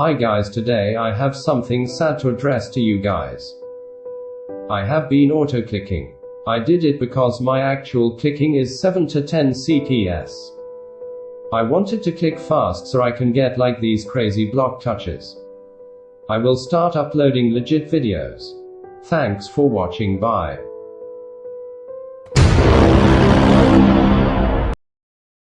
Hi guys today I have something sad to address to you guys. I have been auto clicking. I did it because my actual clicking is 7 to 10 CPS. I wanted to click fast so I can get like these crazy block touches. I will start uploading legit videos. Thanks for watching bye.